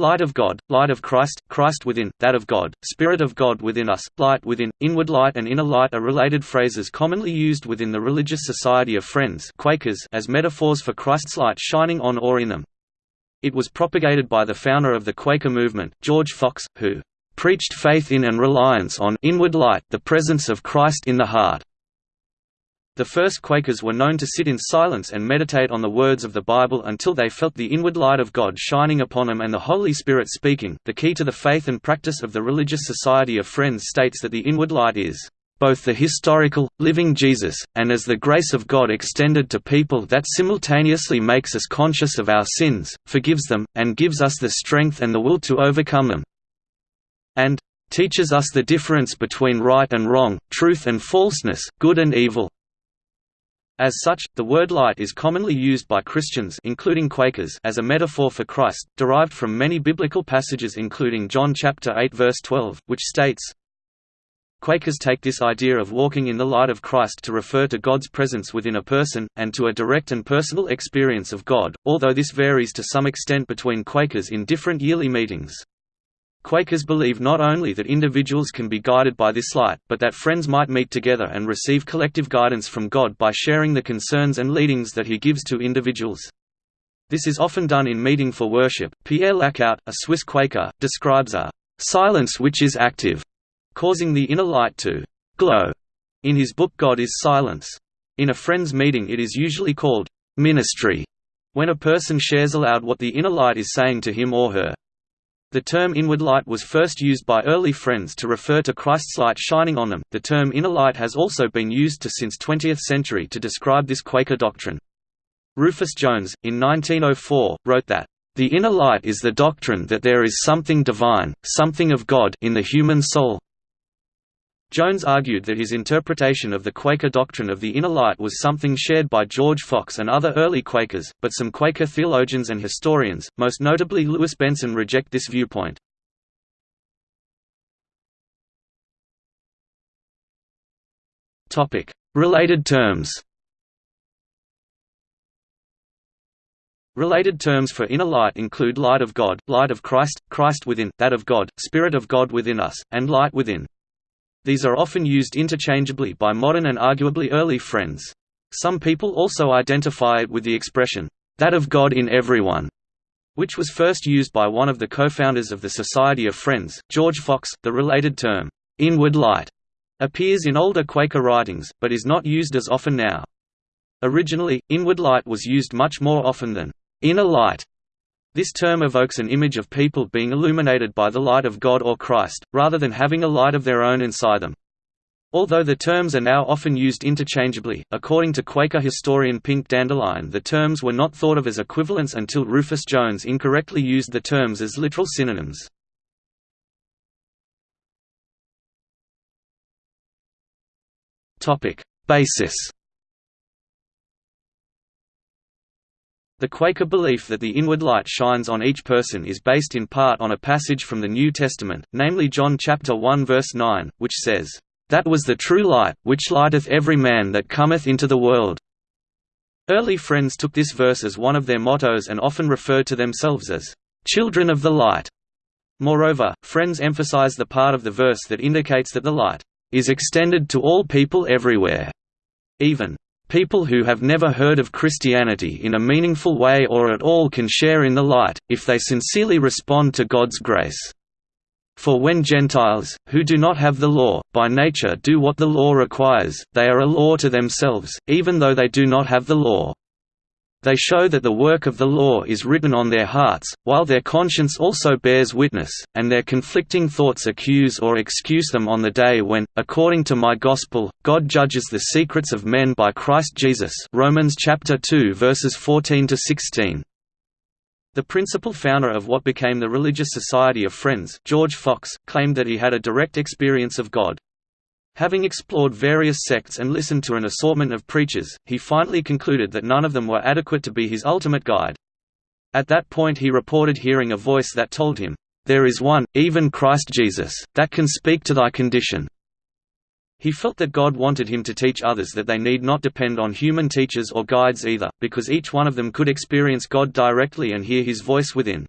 Light of God, light of Christ, Christ within, that of God, Spirit of God within us, light within, inward light and inner light are related phrases commonly used within the Religious Society of Friends Quakers as metaphors for Christ's light shining on or in them. It was propagated by the founder of the Quaker movement, George Fox, who preached faith in and reliance on inward light, the presence of Christ in the heart. The first Quakers were known to sit in silence and meditate on the words of the Bible until they felt the inward light of God shining upon them and the Holy Spirit speaking. The key to the faith and practice of the Religious Society of Friends states that the inward light is both the historical, living Jesus, and as the grace of God extended to people that simultaneously makes us conscious of our sins, forgives them, and gives us the strength and the will to overcome them. And teaches us the difference between right and wrong, truth and falseness, good and evil, as such, the word light is commonly used by Christians including Quakers as a metaphor for Christ, derived from many biblical passages including John chapter 8 verse 12, which states, Quakers take this idea of walking in the light of Christ to refer to God's presence within a person, and to a direct and personal experience of God, although this varies to some extent between Quakers in different yearly meetings. Quakers believe not only that individuals can be guided by this light, but that friends might meet together and receive collective guidance from God by sharing the concerns and leadings that He gives to individuals. This is often done in meeting for worship. Pierre Lacout, a Swiss Quaker, describes a silence which is active, causing the inner light to glow. In his book God is Silence. In a friends meeting it is usually called ministry, when a person shares aloud what the inner light is saying to him or her. The term inward light was first used by early Friends to refer to Christ's light shining on them. The term inner light has also been used to since 20th century to describe this Quaker doctrine. Rufus Jones, in 1904, wrote that, The inner light is the doctrine that there is something divine, something of God in the human soul, Jones argued that his interpretation of the Quaker doctrine of the inner light was something shared by George Fox and other early Quakers, but some Quaker theologians and historians, most notably Lewis Benson reject this viewpoint. Related terms Related terms for inner light include light of God, light of Christ, Christ within, that of God, Spirit of God within us, and light within. These are often used interchangeably by modern and arguably early friends. Some people also identify it with the expression, that of God in everyone, which was first used by one of the co-founders of the Society of Friends, George Fox. The related term, inward light, appears in older Quaker writings, but is not used as often now. Originally, inward light was used much more often than inner light, this term evokes an image of people being illuminated by the light of God or Christ, rather than having a light of their own inside them. Although the terms are now often used interchangeably, according to Quaker historian Pink Dandelion the terms were not thought of as equivalents until Rufus Jones incorrectly used the terms as literal synonyms. Basis The Quaker belief that the inward light shines on each person is based in part on a passage from the New Testament, namely John chapter 1 verse 9, which says, "That was the true light, which lighteth every man that cometh into the world." Early friends took this verse as one of their mottos and often referred to themselves as children of the light. Moreover, friends emphasize the part of the verse that indicates that the light is extended to all people everywhere, even People who have never heard of Christianity in a meaningful way or at all can share in the light, if they sincerely respond to God's grace. For when Gentiles, who do not have the law, by nature do what the law requires, they are a law to themselves, even though they do not have the law. They show that the work of the law is written on their hearts, while their conscience also bears witness, and their conflicting thoughts accuse or excuse them on the day when, according to my gospel, God judges the secrets of men by Christ Jesus Romans chapter 2 verses 14 to 16. The principal founder of what became the Religious Society of Friends, George Fox, claimed that he had a direct experience of God. Having explored various sects and listened to an assortment of preachers, he finally concluded that none of them were adequate to be his ultimate guide. At that point he reported hearing a voice that told him, "'There is one, even Christ Jesus, that can speak to thy condition." He felt that God wanted him to teach others that they need not depend on human teachers or guides either, because each one of them could experience God directly and hear his voice within.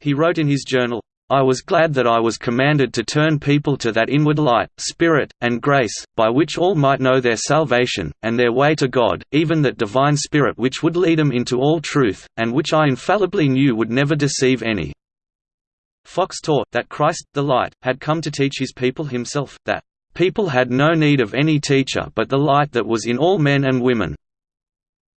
He wrote in his journal, I was glad that I was commanded to turn people to that inward light, spirit, and grace, by which all might know their salvation, and their way to God, even that divine spirit which would lead them into all truth, and which I infallibly knew would never deceive any. Fox taught, that Christ, the light, had come to teach his people himself, that, "...people had no need of any teacher but the light that was in all men and women."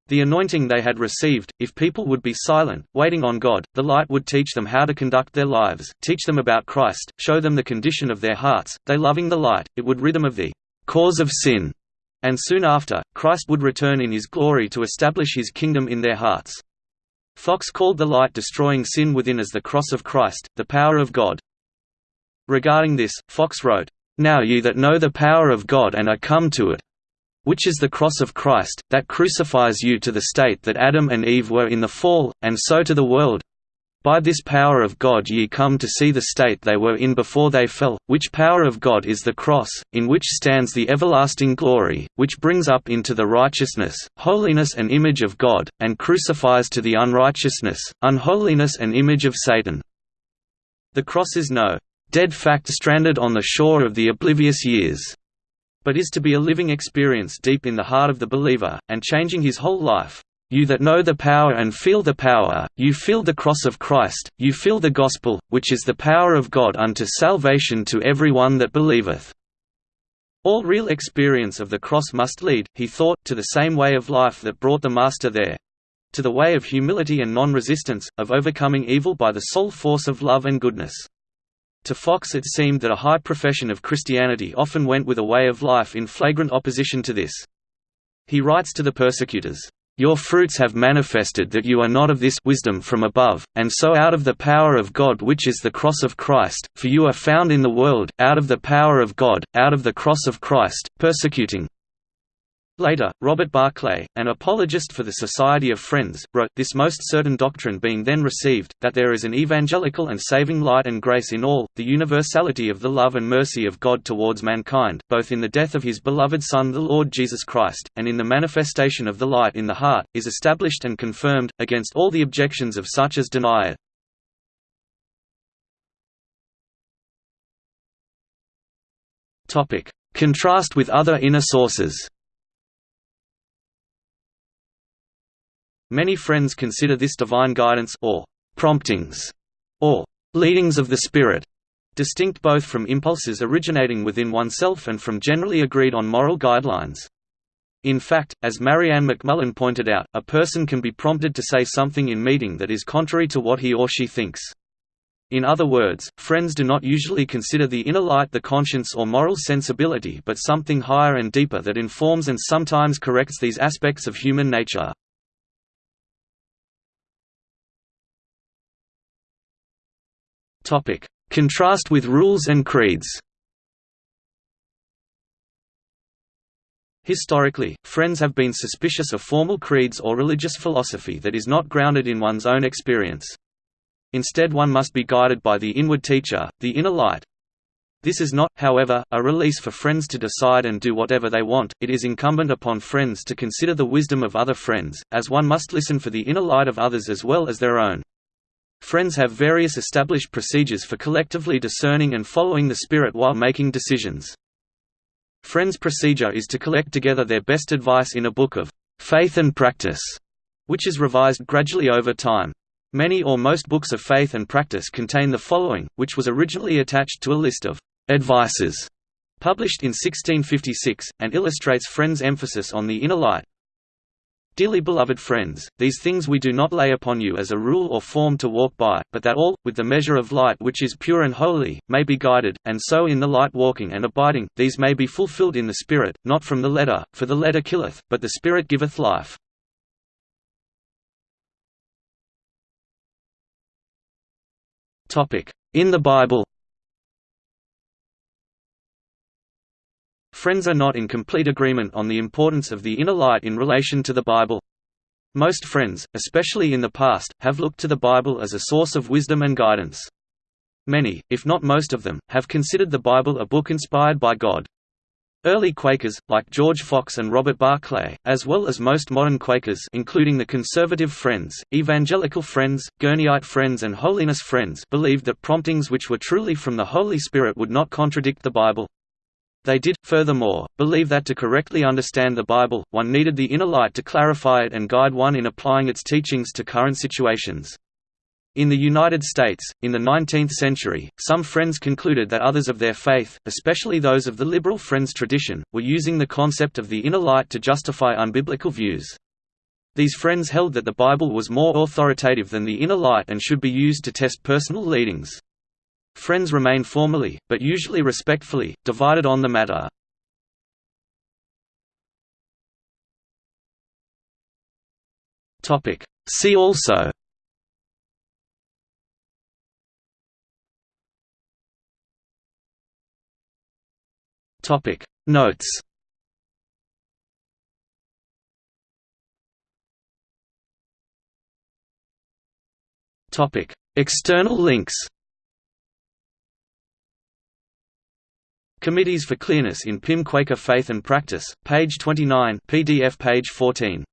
The anointing they had received, if people would be silent, waiting on God, the light would teach them how to conduct their lives, teach them about Christ, show them the condition of their hearts, they loving the light, it would rid them of the cause of sin, and soon after, Christ would return in his glory to establish his kingdom in their hearts. Fox called the light destroying sin within as the cross of Christ, the power of God. Regarding this, Fox wrote, Now ye that know the power of God and are come to it, which is the cross of Christ, that crucifies you to the state that Adam and Eve were in the fall, and so to the world. By this power of God ye come to see the state they were in before they fell, which power of God is the cross, in which stands the everlasting glory, which brings up into the righteousness, holiness and image of God, and crucifies to the unrighteousness, unholiness and image of Satan. The cross is no dead fact stranded on the shore of the oblivious years but is to be a living experience deep in the heart of the believer, and changing his whole life. You that know the power and feel the power, you feel the cross of Christ, you feel the gospel, which is the power of God unto salvation to every one that believeth. All real experience of the cross must lead, he thought, to the same way of life that brought the Master there. To the way of humility and non-resistance, of overcoming evil by the sole force of love and goodness. To Fox it seemed that a high profession of Christianity often went with a way of life in flagrant opposition to this. He writes to the persecutors, "...your fruits have manifested that you are not of this wisdom from above, and so out of the power of God which is the cross of Christ, for you are found in the world, out of the power of God, out of the cross of Christ, persecuting, Later, Robert Barclay, an apologist for the Society of Friends, wrote, this most certain doctrine being then received, that there is an evangelical and saving light and grace in all, the universality of the love and mercy of God towards mankind, both in the death of his beloved Son the Lord Jesus Christ, and in the manifestation of the light in the heart, is established and confirmed, against all the objections of such as deny it. Contrast with other inner sources Many friends consider this divine guidance or promptings or leadings of the Spirit distinct both from impulses originating within oneself and from generally agreed on moral guidelines. In fact, as Marianne McMullen pointed out, a person can be prompted to say something in meeting that is contrary to what he or she thinks. In other words, friends do not usually consider the inner light the conscience or moral sensibility but something higher and deeper that informs and sometimes corrects these aspects of human nature. Topic: Contrast with rules and creeds. Historically, Friends have been suspicious of formal creeds or religious philosophy that is not grounded in one's own experience. Instead one must be guided by the inward teacher, the inner light. This is not, however, a release for friends to decide and do whatever they want, it is incumbent upon friends to consider the wisdom of other friends, as one must listen for the inner light of others as well as their own. Friends have various established procedures for collectively discerning and following the Spirit while making decisions. Friends' procedure is to collect together their best advice in a book of faith and practice, which is revised gradually over time. Many or most books of faith and practice contain the following, which was originally attached to a list of advices published in 1656, and illustrates Friends' emphasis on the inner light, Dearly beloved friends, these things we do not lay upon you as a rule or form to walk by, but that all, with the measure of light which is pure and holy, may be guided, and so in the light walking and abiding, these may be fulfilled in the Spirit, not from the letter, for the letter killeth, but the Spirit giveth life. In the Bible Friends are not in complete agreement on the importance of the inner light in relation to the Bible. Most friends, especially in the past, have looked to the Bible as a source of wisdom and guidance. Many, if not most of them, have considered the Bible a book inspired by God. Early Quakers, like George Fox and Robert Barclay, as well as most modern Quakers including the Conservative Friends, Evangelical Friends, Gurneyite Friends and Holiness Friends believed that promptings which were truly from the Holy Spirit would not contradict the Bible. They did, furthermore, believe that to correctly understand the Bible, one needed the inner light to clarify it and guide one in applying its teachings to current situations. In the United States, in the 19th century, some Friends concluded that others of their faith, especially those of the liberal Friends tradition, were using the concept of the inner light to justify unbiblical views. These Friends held that the Bible was more authoritative than the inner light and should be used to test personal leadings. Friends remain formally, but usually respectfully, divided on the matter. See also. Topic. Notes. Topic. External links Committees for Clearness in PIM Quaker Faith and Practice, page 29 PDF page 14